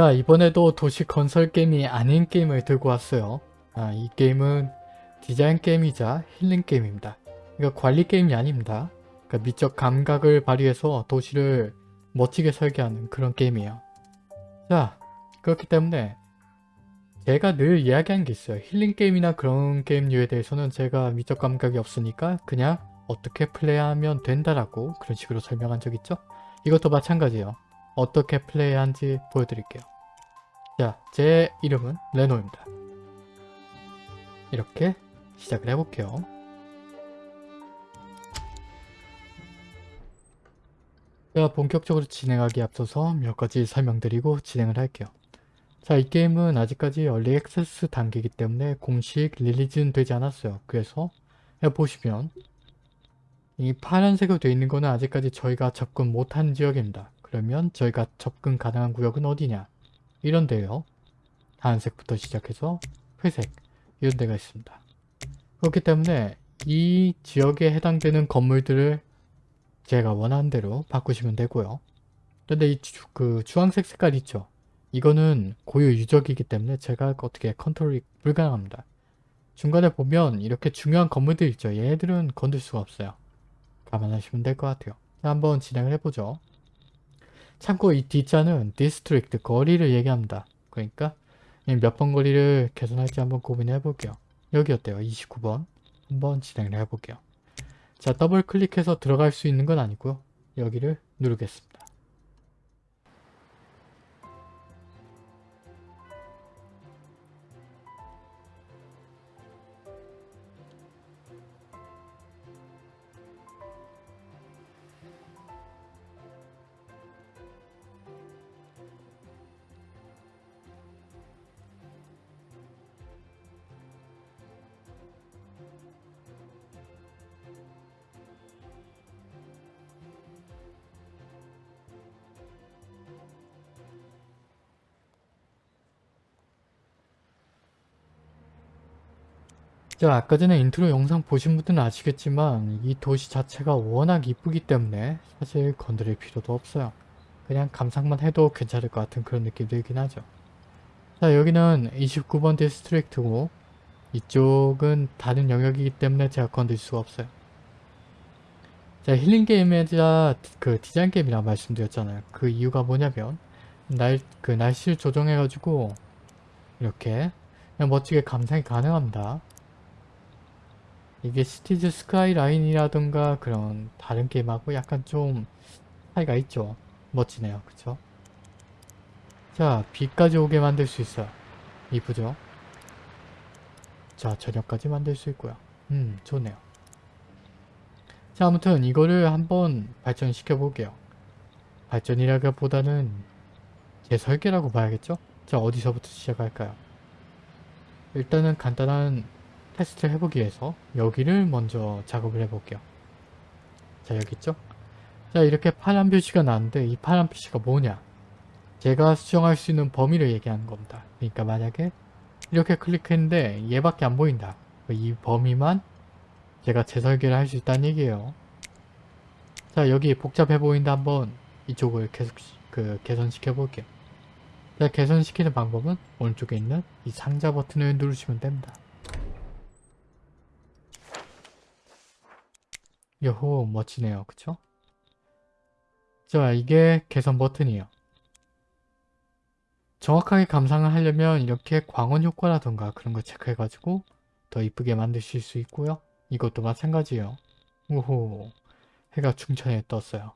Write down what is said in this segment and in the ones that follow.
자 이번에도 도시 건설 게임이 아닌 게임을 들고 왔어요. 아, 이 게임은 디자인 게임이자 힐링 게임입니다. 이거 관리 게임이 아닙니다. 그러니까 미적 감각을 발휘해서 도시를 멋지게 설계하는 그런 게임이에요. 자 그렇기 때문에 제가 늘 이야기한 게 있어요. 힐링 게임이나 그런 게임류에 대해서는 제가 미적 감각이 없으니까 그냥 어떻게 플레이하면 된다라고 그런 식으로 설명한 적 있죠? 이것도 마찬가지예요. 어떻게 플레이하는지 보여드릴게요. 자, 제 이름은 레노입니다. 이렇게 시작을 해볼게요. 제가 본격적으로 진행하기 앞서서 몇 가지 설명드리고 진행을 할게요. 자, 이 게임은 아직까지 얼리 액세스 단계이기 때문에 공식 릴리즈는 되지 않았어요. 그래서 보시면 이 파란색으로 되어 있는 거는 아직까지 저희가 접근 못한 지역입니다. 그러면 저희가 접근 가능한 구역은 어디냐? 이런 데요. 하얀색부터 시작해서 회색 이런 데가 있습니다. 그렇기 때문에 이 지역에 해당되는 건물들을 제가 원하는 대로 바꾸시면 되고요. 근데 이 주, 그 주황색 색깔 있죠? 이거는 고유 유적이기 때문에 제가 어떻게 컨트롤이 불가능합니다. 중간에 보면 이렇게 중요한 건물들 있죠? 얘네들은 건들 수가 없어요. 감안하시면 될 것 같아요. 한번 진행을 해보죠. 참고 이 D자는 district 거리를 얘기합니다. 그러니까 몇 번 거리를 개선할지 한번 고민해 볼게요. 여기 어때요? 29번 한번 진행을 해볼게요. 자 더블 클릭해서 들어갈 수 있는 건 아니고요. 여기를 누르겠습니다. 자 아까 전에 인트로 영상 보신 분들은 아시겠지만 이 도시 자체가 워낙 이쁘기 때문에 사실 건드릴 필요도 없어요. 그냥 감상만 해도 괜찮을 것 같은 그런 느낌 들긴 하죠. 자 여기는 29번 district고 이쪽은 다른 영역이기 때문에 제가 건들 수가 없어요. 자 힐링 게임이자 그 디자인 게임이라 말씀드렸잖아요. 그 이유가 뭐냐면 날 그 날씨를 조정해가지고 이렇게 멋지게 감상이 가능합니다. 이게 시티즈 스카이라인이라던가 그런 다른 게임하고 약간 좀 차이가 있죠. 멋지네요. 그쵸? 자, 비까지 오게 만들 수 있어요. 이쁘죠? 자, 저녁까지 만들 수 있고요. 음, 좋네요. 자, 아무튼 이거를 한번 발전시켜 볼게요. 발전이라기보다는 제 설계라고 봐야겠죠? 자, 어디서부터 시작할까요? 일단은 간단한 테스트를 해보기 위해서 여기를 먼저 작업을 해볼게요. 자 여기 있죠? 자 이렇게 파란 표시가 나는데 이 파란 표시가 뭐냐? 제가 수정할 수 있는 범위를 얘기하는 겁니다. 그러니까 만약에 이렇게 클릭했는데 얘밖에 안 보인다. 이 범위만 제가 재설계를 할 수 있다는 얘기예요. 자 여기 복잡해 보인다 한번 이쪽을 계속 그 개선시켜 볼게요. 자 개선시키는 방법은 오른쪽에 있는 이 상자 버튼을 누르시면 됩니다. 요호 멋지네요. 그쵸? 자 이게 개선 버튼이에요. 정확하게 감상을 하려면 이렇게 광원 효과라던가 그런 거 체크해가지고 더 이쁘게 만드실 수 있고요. 이것도 마찬가지예요. 오호 해가 중천에 떴어요.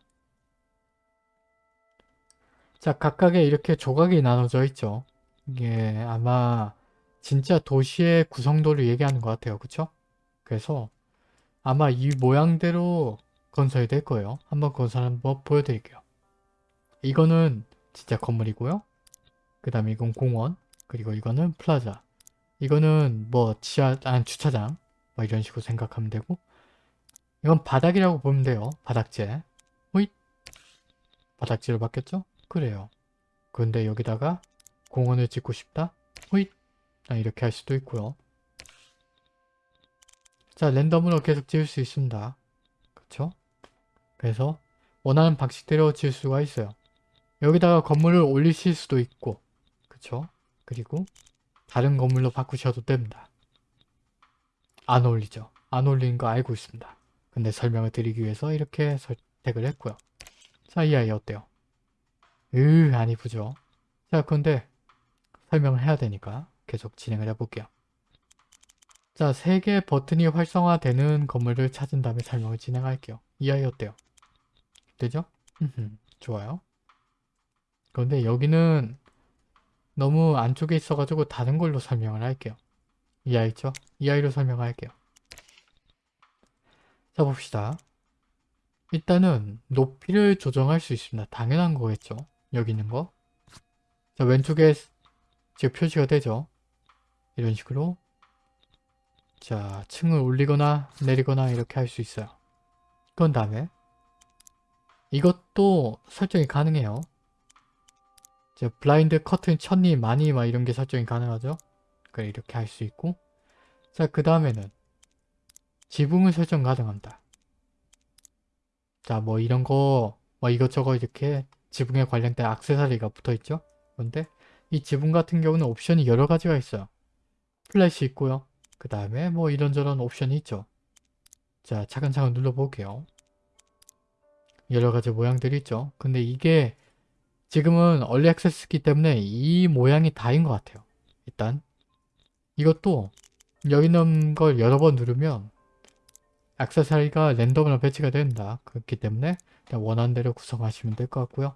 자 각각의 이렇게 조각이 나눠져 있죠. 이게 아마 진짜 도시의 구성도를 얘기하는 것 같아요. 그쵸? 그래서 아마 이 모양대로 건설이 될 거예요. 한번 건설 한번 보여드릴게요. 이거는 진짜 건물이고요. 그 다음에 이건 공원 그리고 이거는 플라자 이거는 뭐 지하 안 주차장 뭐 이런 식으로 생각하면 되고 이건 바닥이라고 보면 돼요. 바닥재 호잇 바닥재로 바뀌었죠? 그래요. 근데 여기다가 공원을 짓고 싶다? 호잇 아, 이렇게 할 수도 있고요. 자 랜덤으로 계속 지을 수 있습니다. 그렇죠? 그래서 원하는 방식대로 지을 수가 있어요. 여기다가 건물을 올리실 수도 있고 그쵸? 그리고 다른 건물로 바꾸셔도 됩니다. 안 어울리죠? 안 어울리는 거 알고 있습니다. 근데 설명을 드리기 위해서 이렇게 선택을 했고요. 자, 이 아이 어때요? 으, 안 이쁘죠? 자, 근데 설명을 해야 되니까 계속 진행을 해볼게요. 자, 세 개의 버튼이 활성화되는 건물을 찾은 다음에 설명을 진행할게요. 이 아이 어때요? 되죠? 좋아요. 그런데 여기는 너무 안쪽에 있어가지고 다른 걸로 설명을 할게요. 이 아이 있죠? 이 아이로 설명할게요. 자 봅시다. 일단은 높이를 조정할 수 있습니다. 당연한 거겠죠? 여기 있는 거. 자 왼쪽에 지금 표시가 되죠? 이런 식으로 자 층을 올리거나 내리거나 이렇게 할 수 있어요. 그런 다음에 이것도 설정이 가능해요. 자, 블라인드 커튼 천리 많이 막 이런 게 설정이 가능하죠. 그래 이렇게 할 수 있고 자 그 다음에는 지붕을 설정 가능합니다. 자 뭐 이런 거 뭐 이것저것 이렇게 지붕에 관련된 악세사리가 붙어있죠. 그런데 이 지붕 같은 경우는 옵션이 여러 가지가 있어요. flat이 있고요. 그 다음에 뭐 이런저런 옵션이 있죠. 자 차근차근 눌러볼게요. 여러 가지 모양들이 있죠. 근데 이게 지금은 얼리 액세스기 때문에 이 모양이 다인 것 같아요. 일단 이것도 여기 있는 걸 여러 번 누르면 액세서리가 랜덤으로 배치가 된다. 그렇기 때문에 원하는 대로 구성하시면 될 것 같고요.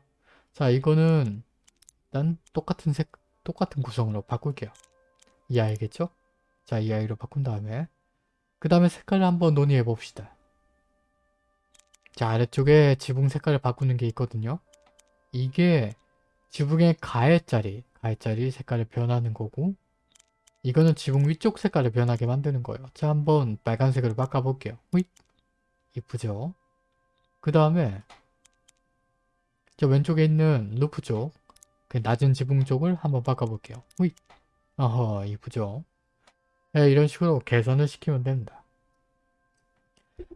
자 이거는 일단 똑같은 색 똑같은 구성으로 바꿀게요. 이 아이겠죠? 자 이 아이로 바꾼 다음에 그 다음에 색깔을 한번 논의해 봅시다. 자 아래쪽에 지붕 색깔을 바꾸는 게 있거든요. 이게 지붕의 가해자리, 가해자리 색깔을 변하는 거고 이거는 지붕 위쪽 색깔을 변하게 만드는 거예요. 자 한번 빨간색으로 바꿔볼게요. 후잇 이쁘죠? 그 다음에 저 왼쪽에 있는 roof 쪽, 그 낮은 지붕 쪽을 한번 바꿔볼게요. 후잇 어허 이쁘죠? 네, 이런 식으로 개선을 시키면 됩니다.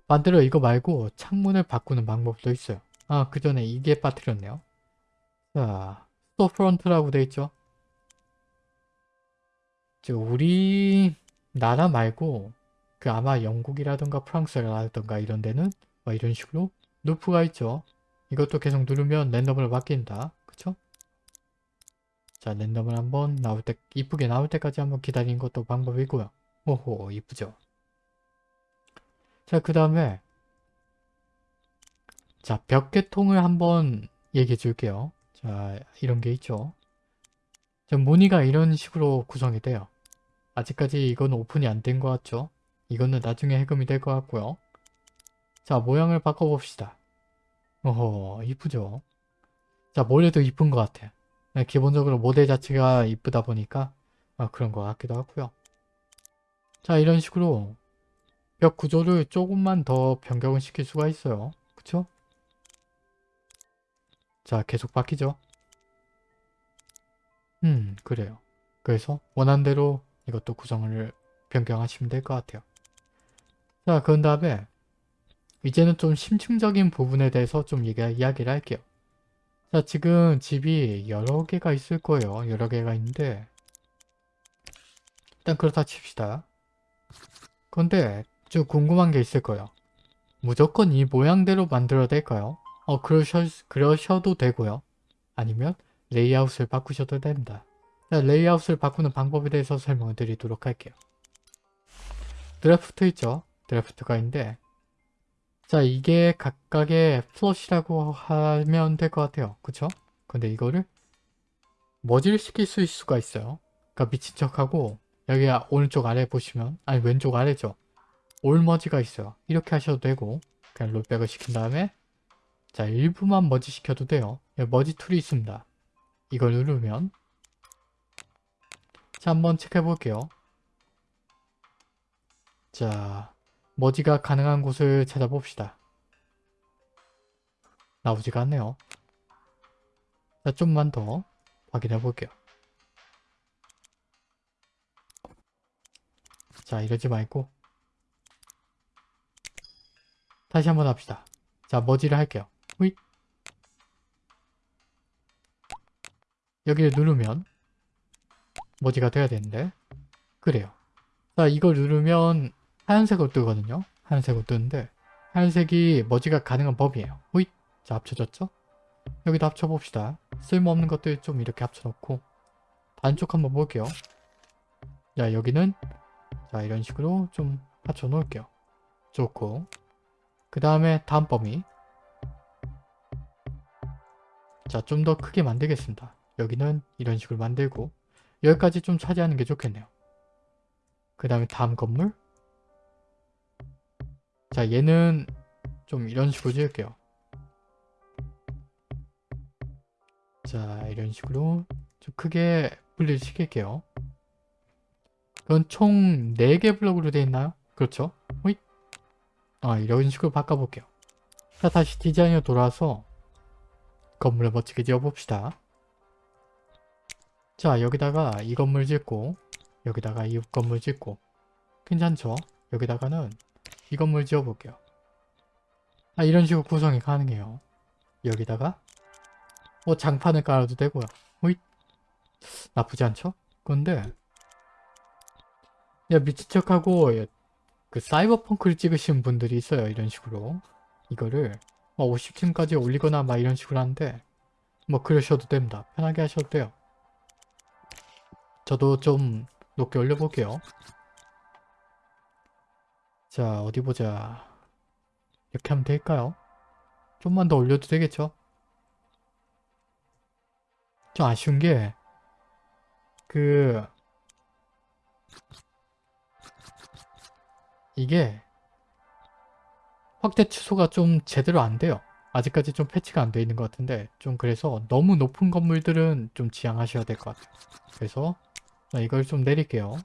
반대로 이거 말고 창문을 바꾸는 방법도 있어요. 아, 그 전에 이게 빠뜨렸네요. 자, storefront라고 돼 있죠? 저 우리 나라 말고 그 아마 영국이라던가 프랑스라던가 이런 데는 뭐 이런 식으로 루프가 있죠. 이것도 계속 누르면 랜덤으로 바뀐다. 그쵸? 자, 랜덤을 한번 나올 때, 이쁘게 나올 때까지 한번 기다리는 것도 방법이고요. 오호, 이쁘죠? 자, 그 다음에 자, 벽계통을 한번 얘기해 줄게요. 자, 이런 게 있죠. 자, 무늬가 이런 식으로 구성이 돼요. 아직까지 이건 오픈이 안 된 것 같죠? 이거는 나중에 해금이 될 것 같고요. 자, 모양을 바꿔봅시다. 어허, 이쁘죠? 자, 모래도 이쁜 것 같아요. 네, 기본적으로 모델 자체가 이쁘다 보니까 아, 그런 것 같기도 하고요. 자, 이런 식으로 벽 구조를 조금만 더 변경을 시킬 수가 있어요. 그쵸? 자, 계속 바뀌죠? 음, 그래요. 그래서 원하는 대로 이것도 구성을 변경하시면 될 것 같아요. 자, 그런 다음에 이제는 좀 심층적인 부분에 대해서 좀 얘기, 이야기를 할게요. 자, 지금 집이 여러 개가 있을 거예요. 여러 개가 있는데 일단 그렇다 칩시다. 그런데 좀 궁금한 게 있을 거예요. 무조건 이 모양대로 만들어야 될까요? 어, 그러셔, 그러셔도 되고요. 아니면 레이아웃을 바꾸셔도 됩니다. 자, 레이아웃을 바꾸는 방법에 대해서 설명을 드리도록 할게요. 드래프트 있죠? draft가 있는데 자, 이게 각각의 plot이라고 하면 될 것 같아요. 그쵸? 근데 이거를 머지를 시킬 수 있을 수가 있어요. 그러니까 미친 척하고 여기 오른쪽 아래 보시면 아니 왼쪽 아래죠. all merge가 있어요. 이렇게 하셔도 되고 그냥 rollback을 시킨 다음에 자 일부만 머지 시켜도 돼요. 여기 merge tool이 있습니다. 이걸 누르면 자 한번 체크해 볼게요. 자 merge가 가능한 곳을 찾아봅시다. 나오지가 않네요. 자 좀만 더 확인해 볼게요. 자 이러지 말고 다시 한번 합시다. 자 머지를 할게요. 후잇 여기를 누르면 머지가 돼야 되는데 그래요. 자 이걸 누르면 하얀색으로 뜨거든요. 하얀색으로 뜨는데 하얀색이 머지가 가능한 법이에요. 호잇! 자 합쳐졌죠? 여기도 합쳐봅시다. 쓸모없는 것들 좀 이렇게 합쳐놓고 반쪽 한번 볼게요. 자 여기는 자 이런 식으로 좀 합쳐 놓을게요. 좋고 그 다음에 다음 범위 자좀 더 크게 만들겠습니다. 여기는 이런 식으로 만들고 여기까지 좀 차지하는 게 좋겠네요. 그 다음에 다음 건물 자 얘는 좀 이런 식으로 지을게요. 자 이런 식으로 좀 크게 분리를 시킬게요. 그건 총 4개 블럭으로 되어 있나요? 그렇죠? 호잇. 아 이런 식으로 바꿔볼게요. 자 다시 디자인으로 돌아와서 건물을 멋지게 지어봅시다. 자 여기다가 이 건물 짓고 여기다가 이 건물 짓고 괜찮죠? 여기다가는 이 건물 지어볼게요. 아 이런 식으로 구성이 가능해요. 여기다가 뭐 장판을 깔아도 되고요. 호잇 나쁘지 않죠? 근데 야 미친 척하고 그 사이버펑크를 찍으신 분들이 있어요. 이런 식으로 이거를 뭐 50층까지 올리거나 막 이런 식으로 하는데 뭐 그러셔도 됩니다. 편하게 하셔도 돼요. 저도 좀 높게 올려볼게요. 자 어디 보자. 이렇게 하면 될까요? 좀만 더 올려도 되겠죠? 좀 아쉬운 게 그 이게 확대 취소가 좀 제대로 안 돼요. 아직까지 좀 패치가 안 돼 있는 것 같은데 좀 그래서 너무 높은 건물들은 좀 지양하셔야 될 것 같아요. 그래서 자, 이걸 좀 내릴게요.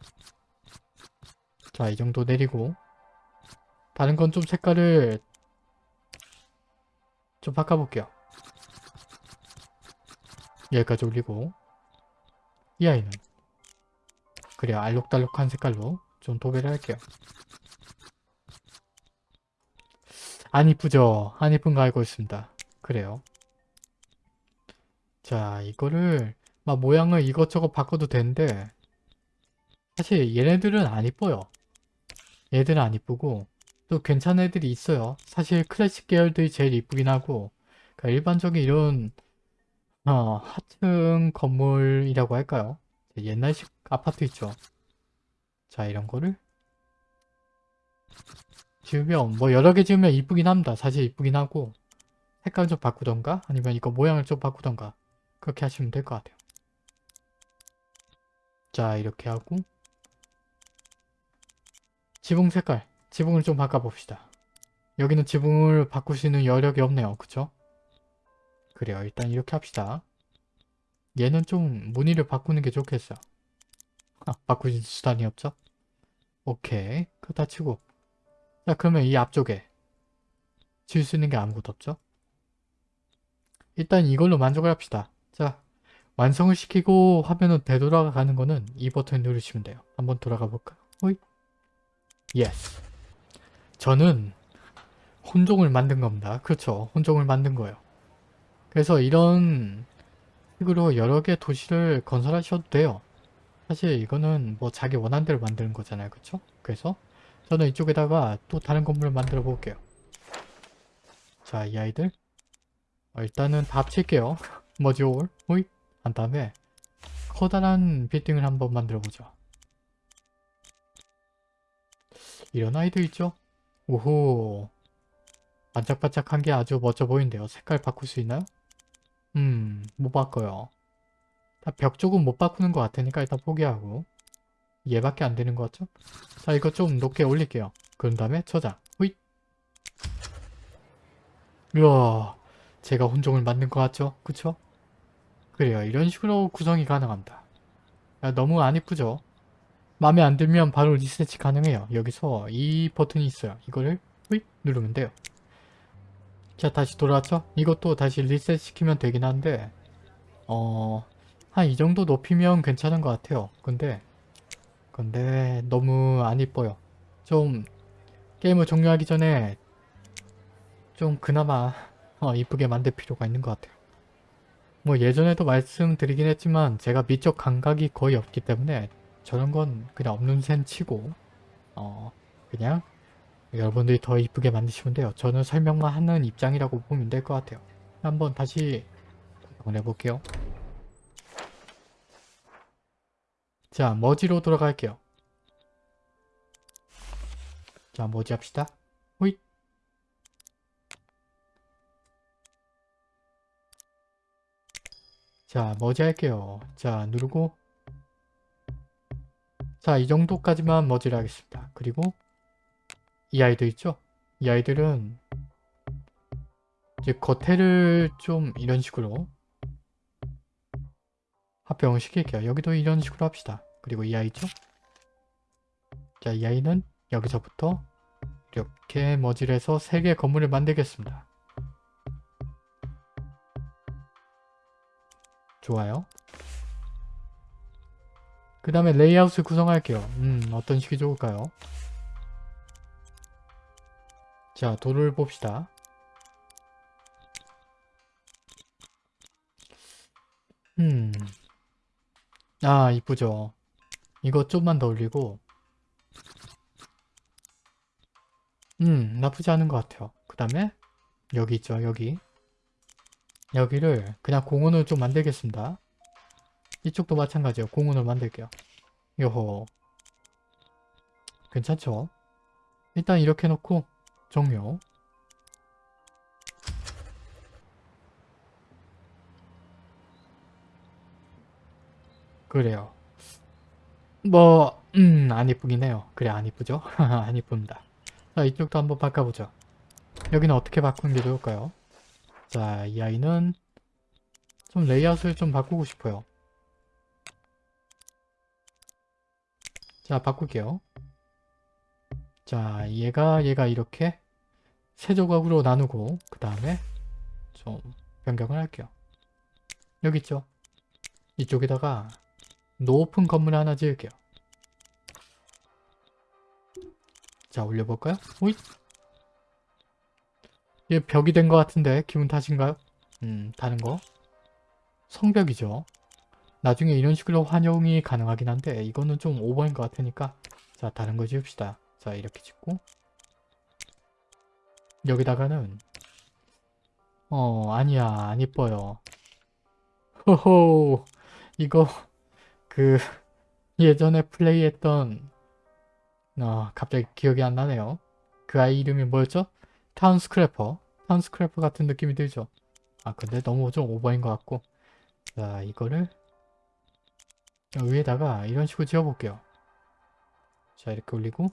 자, 이 정도 내리고 다른 건 좀 색깔을 좀 바꿔볼게요. 여기까지 올리고 이 아이는 그래야 알록달록한 색깔로 좀 도배를 할게요. 안 이쁘죠? 안 이쁜 거 알고 있습니다. 그래요. 자 이거를 막 모양을 이것저것 바꿔도 되는데 사실 얘네들은 안 이뻐요. 얘들은 안 이쁘고 또 괜찮은 애들이 있어요. 사실 클래식 계열들이 제일 이쁘긴 하고 그러니까 일반적인 이런 어, 하층 건물이라고 할까요? 옛날식 아파트 있죠. 자 이런 거를 지으면 뭐 여러 개 지으면 이쁘긴 합니다. 사실 이쁘긴 하고 색깔 좀 바꾸던가 아니면 이거 모양을 좀 바꾸던가 그렇게 하시면 될 것 같아요. 자 이렇게 하고 지붕 색깔 지붕을 좀 바꿔봅시다. 여기는 지붕을 바꿀 수 있는 여력이 없네요. 그쵸? 그래요. 일단 이렇게 합시다. 얘는 좀 무늬를 바꾸는 게 좋겠어요. 아, 바꿀 수단이 없죠? 오케이. 그거 다 치고 자 그러면 이 앞쪽에 지을 수 있는 게 아무것도 없죠? 일단 이걸로 만족을 합시다. 자 완성을 시키고 화면은 되돌아가는 거는 이 버튼 누르시면 돼요. 한번 돌아가 볼까요? 호이 yes 저는 혼종을 만든 겁니다. 그렇죠. 혼종을 만든 거예요. 그래서 이런 식으로 여러 개 도시를 건설하셔도 돼요. 사실 이거는 뭐 자기 원하는 대로 만드는 거잖아요. 그렇죠? 그래서 저는 이쪽에다가 또 다른 건물을 만들어 볼게요. 자, 이 아이들. 어, 일단은 다 합칠게요. 머지올, 호이, 한 다음에 커다란 빌딩을 한번 만들어 보죠. 이런 아이들 있죠? 오호. 반짝반짝한 게 아주 멋져 보이는데요. 색깔 바꿀 수 있나요? 음, 못 바꿔요. 다 벽 쪽은 못 바꾸는 것 같으니까 일단 포기하고. 얘밖에 안 되는 것 같죠? 자 이거 좀 높게 올릴게요. 그런 다음에 저장. 후잇. 우와 제가 혼종을 만든 것 같죠? 그쵸? 그래요. 이런 식으로 구성이 가능합니다. 야, 너무 안 이쁘죠? 마음에 안 들면 바로 리셋이 가능해요. 여기서 이 버튼이 있어요. 이거를 후잇 누르면 돼요. 자 다시 돌아왔죠? 이것도 다시 리셋 시키면 되긴 한데 어... 한 이 정도 높이면 괜찮은 것 같아요. 근데 근데 너무 안 이뻐요. 좀 게임을 종료하기 전에 좀 그나마 어, 이쁘게 만들 필요가 있는 것 같아요. 뭐 예전에도 말씀드리긴 했지만 제가 미적 감각이 거의 없기 때문에 저런 건 그냥 없는 셈 치고 어 그냥 여러분들이 더 이쁘게 만드시면 돼요. 저는 설명만 하는 입장이라고 보면 될 것 같아요. 한번 다시 해볼게요. 자, 머지로 돌아갈게요. 자, 머지 합시다. 호잇. 자, 머지 할게요. 자, 누르고 자, 이 정도까지만 머지를 하겠습니다. 그리고 이 아이들 있죠? 이 아이들은 이제 겉에를 좀 이런 식으로 합병을 시킬게요. 여기도 이런 식으로 합시다. 그리고 이 아이 죠? 자, 이 아이는 여기서부터 이렇게 머지를 해서 3개의 건물을 만들겠습니다. 좋아요. 그 다음에 레이아웃을 구성할게요. 음, 어떤 식이 좋을까요? 자, 도를 봅시다. 음. 아, 이쁘죠. 이거 좀만 더 올리고 음, 나쁘지 않은 것 같아요. 그 다음에 여기 있죠, 여기. 여기를 그냥 공원을 좀 만들겠습니다. 이쪽도 마찬가지예요. 공원을 만들게요. 요호. 괜찮죠? 일단 이렇게 놓고 종료. 그래요. 뭐, 음, 안 이쁘긴 해요. 그래, 안 이쁘죠? 안 이쁩니다. 자, 이쪽도 한번 바꿔보죠. 여기는 어떻게 바꾸는 게 좋을까요? 자, 이 아이는 좀 레이아웃을 좀 바꾸고 싶어요. 자, 바꿀게요. 자, 얘가 얘가 이렇게 세 조각으로 나누고 그 다음에 좀 변경을 할게요. 여기 있죠? 이쪽에다가 높은 건물 하나 지을게요. 자, 올려볼까요? 오이! 얘 벽이 된 것 같은데 기분 탓인가요? 음, 다른 거. 성벽이죠. 나중에 이런 식으로 환영이 가능하긴 한데 이거는 좀 오버인 것 같으니까 자, 다른 거 지읍시다. 자, 이렇게 짓고 여기다가는 어, 아니야. 안 이뻐요. 호호 이거 그 예전에 플레이했던 어, 갑자기 기억이 안 나네요. 그 아이 이름이 뭐였죠? Townscaper. Townscaper 같은 느낌이 들죠? 아 근데 너무 좀 오버인 것 같고 자 이거를 위에다가 이런 식으로 지어볼게요. 자 이렇게 올리고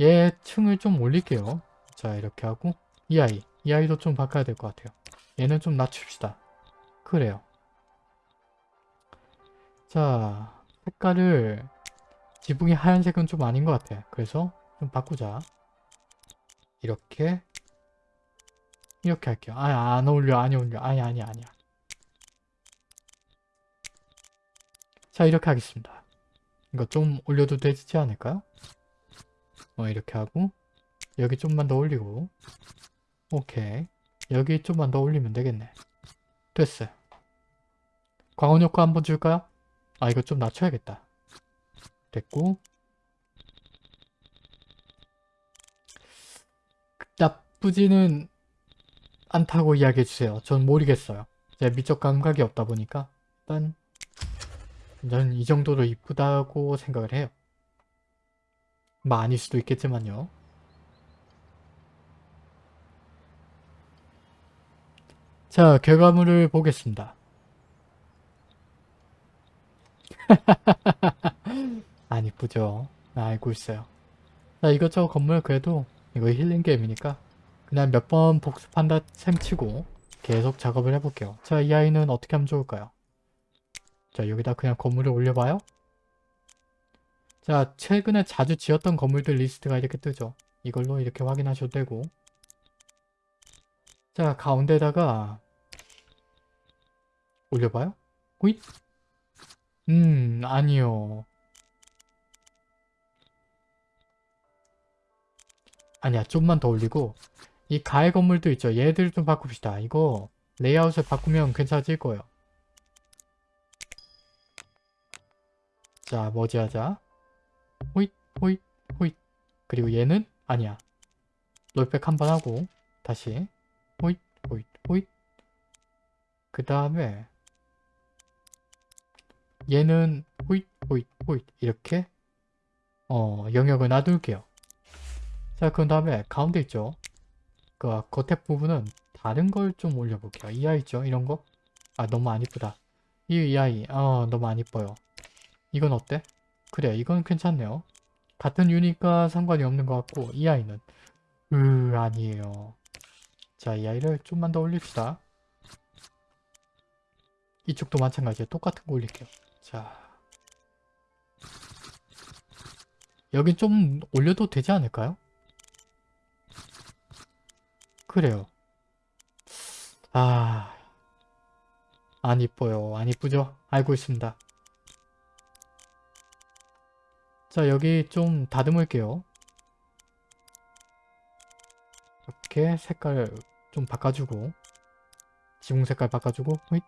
얘 층을 좀 올릴게요. 자 이렇게 하고 이 아이 이 아이도 좀 바꿔야 될 것 같아요. 얘는 좀 낮춥시다. 그래요. 자 색깔을 지붕이 하얀색은 좀 아닌 것 같아. 그래서 좀 바꾸자. 이렇게 이렇게 할게요. 아, 안 어울려, 안 어울려. 아니, 아니, 아니야. 자, 이렇게 하겠습니다. 이거 좀 올려도 되지 않을까요? 어, 이렇게 하고 여기 좀만 더 올리고 오케이. 여기 좀만 더 올리면 되겠네. 됐어요. 광원 효과 한번 줄까요? 아, 이거 좀 낮춰야겠다. 됐고 나쁘지는 않다고 이야기해주세요. 전 모르겠어요. 제 미적 감각이 없다 보니까 일단 저는 이 정도로 이쁘다고 생각을 해요. 뭐 아닐 수도 있겠지만요. 자, 결과물을 보겠습니다. 안 이쁘죠? 알고 있어요. 자, 이것저것 건물 그래도 이거 힐링 게임이니까 그냥 몇 번 복습한다 셈치고 계속 작업을 해볼게요. 자, 이 아이는 어떻게 하면 좋을까요? 자, 여기다 그냥 건물을 올려봐요. 자, 최근에 자주 지었던 건물들 리스트가 이렇게 뜨죠. 이걸로 이렇게 확인하셔도 되고 자, 가운데다가 올려봐요. 호잇! 음, 아니요. 아니야, 좀만 더 올리고 이 가해 건물도 있죠. 얘들 좀 바꿉시다. 이거 레이아웃을 바꾸면 괜찮아질 거예요. 자, 뭐지 하자. 호잇, 호잇, 호잇. 그리고 얘는 아니야. rollback 한 번 하고 다시 호잇, 호잇, 호잇. 그 다음에 얘는 호잇, 호잇, 호잇 이렇게 어 영역을 놔둘게요. 자, 그 다음에 가운데 있죠. 그 겉에 부분은 다른 걸 좀 올려볼게요. 이 아이 있죠? 이런 거? 아, 너무 안 이쁘다. 이, 이 아이, 어, 너무 안 이뻐요. 이건 어때? 그래, 이건 괜찮네요. 같은 유니까 상관이 없는 것 같고, 이 아이는, 으, 아니에요. 자, 이 아이를 좀만 더 올립시다. 이쪽도 마찬가지예요. 똑같은 거 올릴게요. 자. 여긴 좀 올려도 되지 않을까요? 그래요. 아, 안 이뻐요. 안 이쁘죠? 알고 있습니다. 자, 여기 좀 다듬을게요. 이렇게 색깔 좀 바꿔주고 지붕 색깔 바꿔주고 호잇.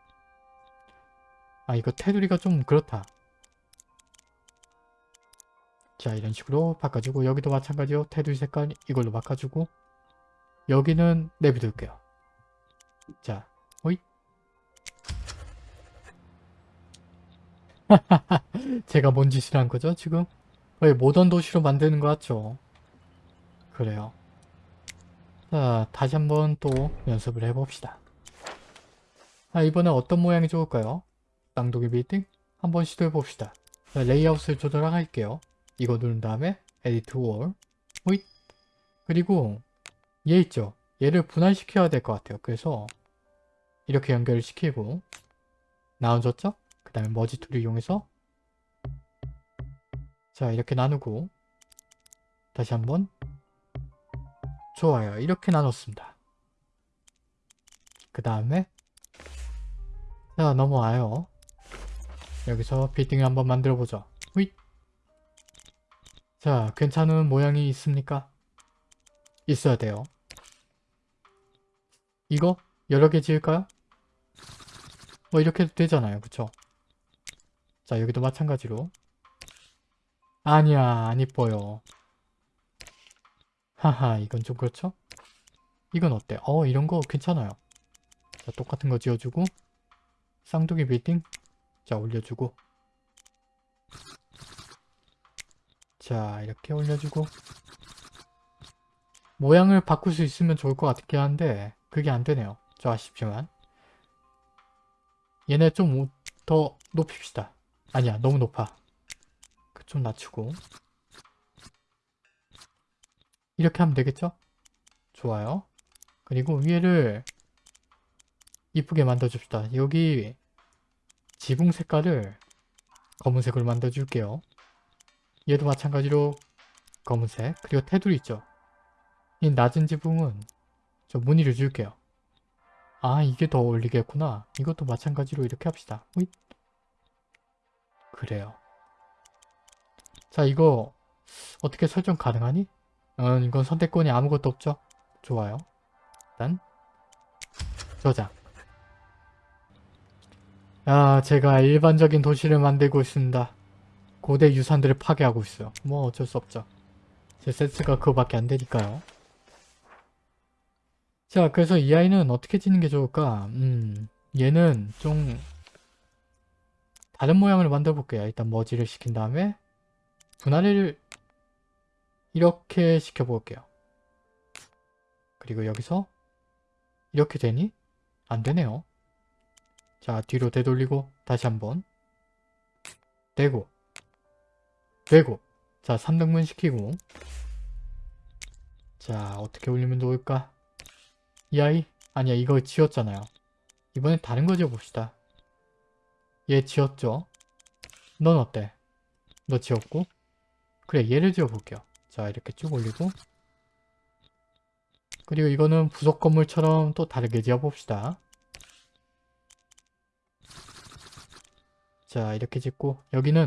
아, 이거 테두리가 좀 그렇다. 자, 이런 식으로 바꿔주고 여기도 마찬가지요. 테두리 색깔 이걸로 바꿔주고 여기는 내비둘게요. 자, 호잇. 제가 뭔 짓을 한 거죠, 지금? 거의 모던 도시로 만드는 것 같죠? 그래요. 자, 다시 한번 또 연습을 해봅시다. 자, 이번엔 어떤 모양이 좋을까요? 쌍둥이 빌딩? 한번 시도해봅시다. 자, 레이아웃을 조절할게요. 이거 누른 다음에 edit wall, 호잇. 그리고 얘 있죠? 얘를 분할시켜야 될 것 같아요. 그래서 이렇게 연결을 시키고 나눠줬죠? 그 다음에 merge tool을 이용해서 자 이렇게 나누고 다시 한번 좋아요. 이렇게 나눴습니다. 그 다음에 자 넘어와요. 여기서 빌딩을 한번 만들어 보죠. 휘. 자 괜찮은 모양이 있습니까? 있어야 돼요. 이거 여러 개 지을까요? 뭐 이렇게 해도 되잖아요. 그쵸? 자 여기도 마찬가지로 아니야 안 이뻐요. 하하 이건 좀 그렇죠? 이건 어때? 어 이런 거 괜찮아요. 자 똑같은 거 지어주고 쌍둥이 빌딩 자 올려주고 자 이렇게 올려주고 모양을 바꿀 수 있으면 좋을 것 같긴 한데 그게 안 되네요. 저 아쉽지만 얘네 좀 더 높입시다. 아니야 너무 높아. 그좀 낮추고 이렇게 하면 되겠죠? 좋아요. 그리고 위에를 이쁘게 만들어줍시다. 여기 지붕 색깔을 검은색으로 만들어줄게요. 얘도 마찬가지로 검은색 그리고 테두리 있죠? 이 낮은 지붕은 저 무늬를 줄게요. 아 이게 더 어울리겠구나. 이것도 마찬가지로 이렇게 합시다. 그래요. 자 이거 어떻게 설정 가능하니? 음, 이건 선택권이 아무것도 없죠? 좋아요. 일단 저장. 야 제가 일반적인 도시를 만들고 있습니다. 고대 유산들을 파괴하고 있어요. 뭐 어쩔 수 없죠. 제 센스가 그거밖에 안 되니까요. 자 그래서 이 아이는 어떻게 짓는 게 좋을까? 음 얘는 좀 다른 모양을 만들어 볼게요. 일단 머지를 시킨 다음에 분할을 이렇게 시켜 볼게요. 그리고 여기서 이렇게 되니? 안 되네요. 자 뒤로 되돌리고 다시 한번 되고 되고 자 3등분 시키고 자 어떻게 올리면 좋을까? 이 아이? 아니야 이거 지웠잖아요. 이번엔 다른 거 지어봅시다. 얘 지웠죠? 넌 어때? 너 지웠고? 그래 얘를 지어볼게요. 자 이렇게 쭉 올리고 그리고 이거는 부속 건물처럼 또 다르게 지어 봅시다. 자 이렇게 짓고 여기는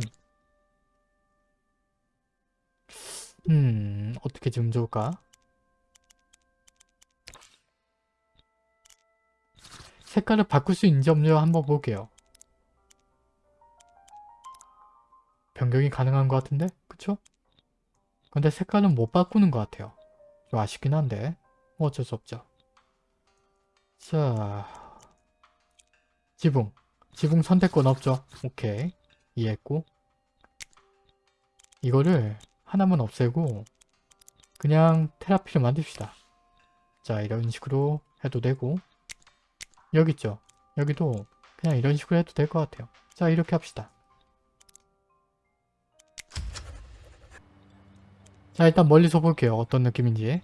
음 어떻게 지으면 좋을까? 색깔을 바꿀 수 있는지 없는지 한번 볼게요. 변경이 가능한 것 같은데? 그쵸? 근데 색깔은 못 바꾸는 것 같아요. 좀 아쉽긴 한데 뭐 어쩔 수 없죠. 자 지붕 지붕 선택권 없죠. 오케이 이해했고 이거를 하나만 없애고 그냥 테라피를 만듭시다. 자 이런 식으로 해도 되고 여기 있죠. 여기도 그냥 이런 식으로 해도 될 것 같아요. 자 이렇게 합시다. 자 일단 멀리서 볼게요. 어떤 느낌인지.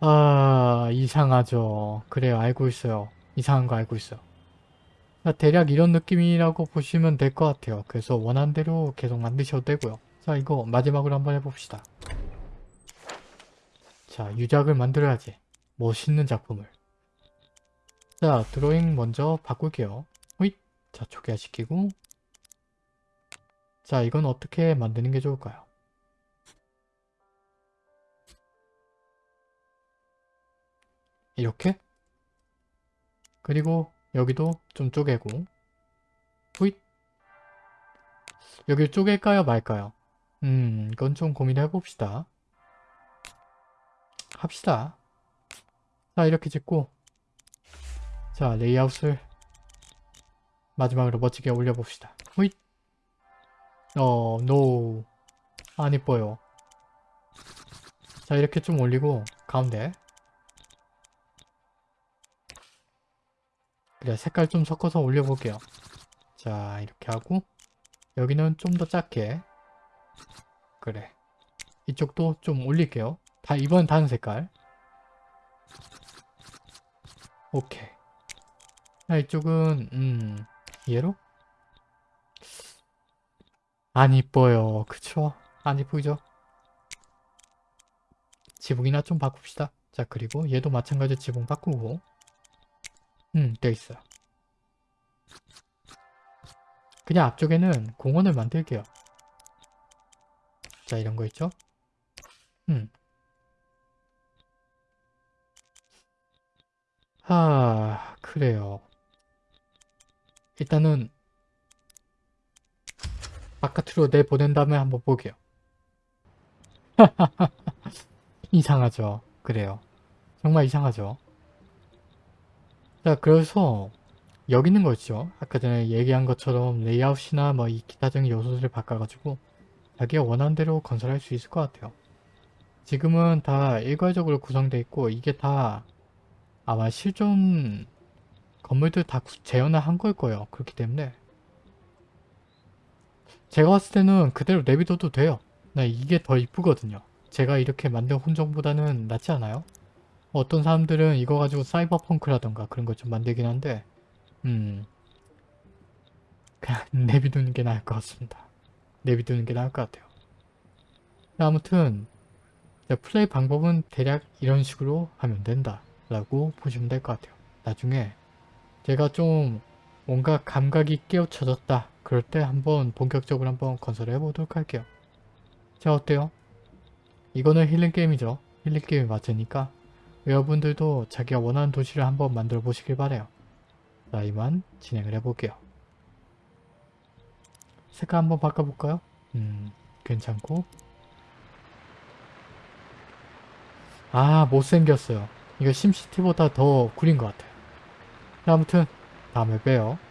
아 이상하죠. 그래요 알고 있어요. 이상한 거 알고 있어요. 자, 대략 이런 느낌이라고 보시면 될 것 같아요. 그래서 원하는 대로 계속 만드셔도 되고요. 자 이거 마지막으로 한번 해봅시다. 자 유작을 만들어야지. 멋있는 작품을. 자 드로잉 먼저 바꿀게요. 호잇! 자 초기화 시키고 자 이건 어떻게 만드는 게 좋을까요? 이렇게? 그리고 여기도 좀 쪼개고. 후잇! 여기 쪼갤까요 말까요? 음 이건 좀 고민해 봅시다. 합시다. 자 이렇게 짓고. 자 레이아웃을 마지막으로 멋지게 올려봅시다. 후잇 어 no. 안 이뻐요. 자 이렇게 좀 올리고 가운데. 그래 색깔 좀 섞어서 올려볼게요. 자 이렇게 하고 여기는 좀 더 작게. 그래. 이쪽도 좀 올릴게요. 다 이번 다른 색깔. 오케이. 자 이쪽은 음 얘로 안 이뻐요 그쵸 안 이쁘죠 지붕이나 좀 바꿉시다 자 그리고 얘도 마찬가지로 지붕 바꾸고 음, 돼 있어요. 그냥 앞쪽에는 공원을 만들게요. 자, 이런 거 있죠? 음. 아, 그래요. 일단은 바깥으로 내보낸 다음에 한번 볼게요. 이상하죠? 그래요. 정말 이상하죠? 자 그래서 여기 있는 거 있죠 아까 전에 얘기한 것처럼 레이아웃이나 뭐 이 기타적인 요소들을 바꿔가지고 자기가 원하는 대로 건설할 수 있을 것 같아요 지금은 다 일괄적으로 구성되어 있고 이게 다 아마 실존 건물들 다 재현을 한 걸 거예요 그렇기 때문에 제가 봤을 때는 그대로 내비둬도 돼요 네, 이게 더 이쁘거든요 제가 이렇게 만든 혼종보다는 낫지 않아요? 어떤 사람들은 이거 가지고 사이버펑크라던가 그런 거좀 만들긴 한데 음 그냥 내비두는 게 나을 것 같습니다. 내비두는 게 나을 것 같아요. 아무튼 플레이 방법은 대략 이런 식으로 하면 된다 라고 보시면 될 것 같아요. 나중에 제가 좀 뭔가 감각이 깨우쳐졌다 그럴 때 한번 본격적으로 한번 건설해 보도록 할게요. 자 어때요? 이거는 힐링 게임이죠. 힐링 게임이 맞으니까 여러분들도 자기가 원하는 도시를 한번 만들어 보시길 바래요. 자 이만 진행을 해볼게요. 색깔 한번 바꿔볼까요? 음 괜찮고 아 못생겼어요. 이거 심시티보다 더 구린 것 같아요. 자, 아무튼 다음에 봬요.